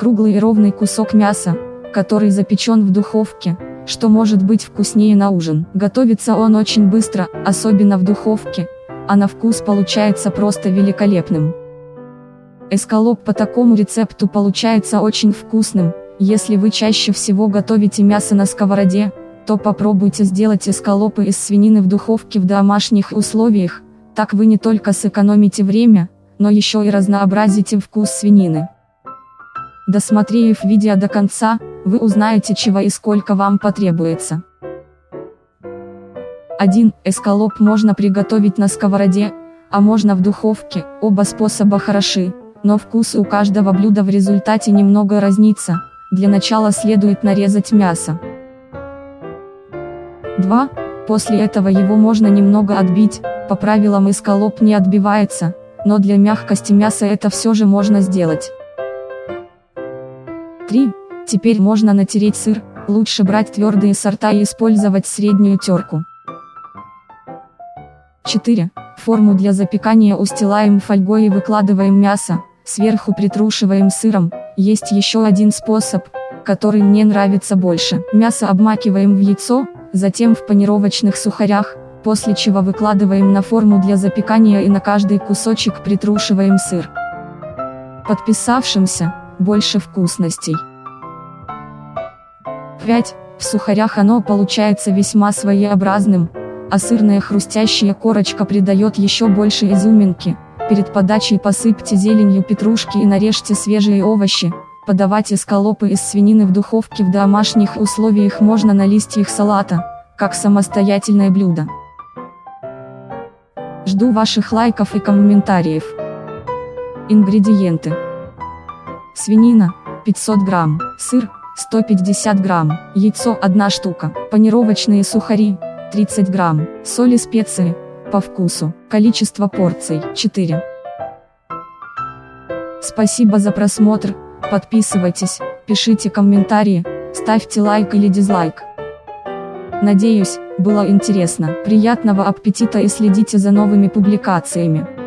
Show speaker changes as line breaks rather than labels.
Круглый и ровный кусок мяса, который запечен в духовке, что может быть вкуснее на ужин. Готовится он очень быстро, особенно в духовке, а на вкус получается просто великолепным. Эскалоп по такому рецепту получается очень вкусным, если вы чаще всего готовите мясо на сковороде, то попробуйте сделать эскалопы из свинины в духовке в домашних условиях, так вы не только сэкономите время, но еще и разнообразите вкус свинины. Досмотрев видео до конца, вы узнаете чего и сколько вам потребуется. 1. Эскалоп можно приготовить на сковороде, а можно в духовке, оба способа хороши, но вкус у каждого блюда в результате немного разнится, для начала следует нарезать мясо. 2. После этого его можно немного отбить, по правилам эскалоп не отбивается, но для мягкости мяса это все же можно сделать. 3. Теперь можно натереть сыр, лучше брать твердые сорта и использовать среднюю терку. 4. Форму для запекания устилаем фольгой и выкладываем мясо, сверху притрушиваем сыром, есть еще один способ, который мне нравится больше. Мясо обмакиваем в яйцо, затем в панировочных сухарях, после чего выкладываем на форму для запекания и на каждый кусочек притрушиваем сыр. Подписавшимся, больше вкусностей. 5. В сухарях оно получается весьма своеобразным, а сырная хрустящая корочка придает еще больше изюминки. Перед подачей посыпьте зеленью петрушки и нарежьте свежие овощи. Подавать эскалопы из свинины в духовке в домашних условиях можно на листьях салата, как самостоятельное блюдо. Жду ваших лайков и комментариев. Ингредиенты. Свинина, 500 грамм, сыр, 150 грамм, яйцо 1 штука, панировочные сухари, 30 грамм, соль и специи, по вкусу, количество порций, 4. Спасибо за просмотр, подписывайтесь, пишите комментарии, ставьте лайк или дизлайк. Надеюсь, было интересно. Приятного аппетита и следите за новыми публикациями.